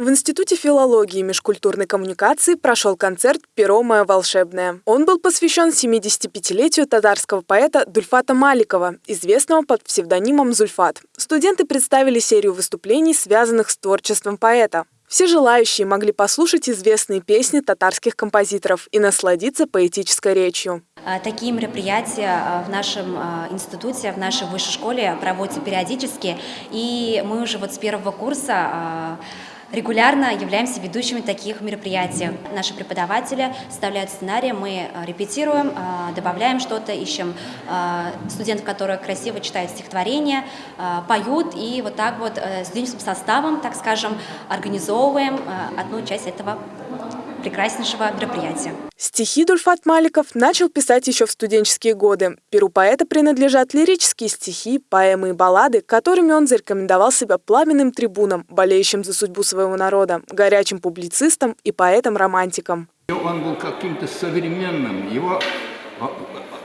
В Институте филологии и межкультурной коммуникации прошел концерт «Перо мое волшебное». Он был посвящен 75-летию татарского поэта Дульфата Маликова, известного под псевдонимом Зульфат. Студенты представили серию выступлений, связанных с творчеством поэта. Все желающие могли послушать известные песни татарских композиторов и насладиться поэтической речью. А, такие мероприятия а, в нашем а, институте, в нашей высшей школе проводятся периодически, и мы уже вот с первого курса регулярно являемся ведущими таких мероприятий. Наши преподаватели составляют сценарии, мы э, репетируем, э, добавляем что-то, ищем э, студентов, которые красиво читают стихотворения, поют, и вот так вот студенческим составом, так скажем, организовываем одну часть этого прекраснейшего мероприятия. Стихи Дульфат Маликов начал писать еще в студенческие годы. Перу поэта принадлежат лирические стихи, поэмы и баллады, которыми он зарекомендовал себя пламенным трибуном, болеющим за судьбу своего народа, горячим публицистом и поэтом-романтиком. Он был каким-то современным, его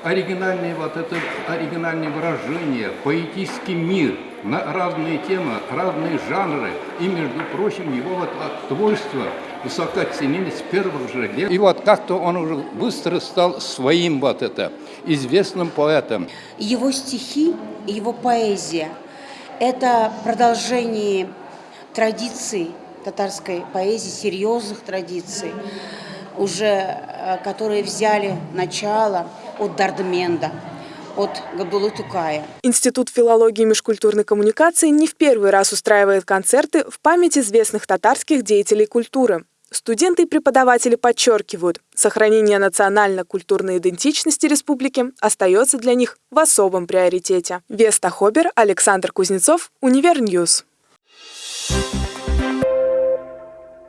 оригинальные вот это оригинальные выражения, поэтический мир на разные темы, разные жанры. И, между прочим, его вот творчество высоко ценились с первых же лет. И вот как-то он уже быстро стал своим вот это, известным поэтом. Его стихи, его поэзия – это продолжение традиций татарской поэзии, серьезных традиций, уже э, которые взяли начало от Дардменда, от Габдулы Тукая. Институт филологии и межкультурной коммуникации не в первый раз устраивает концерты в память известных татарских деятелей культуры. Студенты и преподаватели подчеркивают, сохранение национально-культурной идентичности республики остается для них в особом приоритете. Веста Хобер, Александр Кузнецов, Univer News.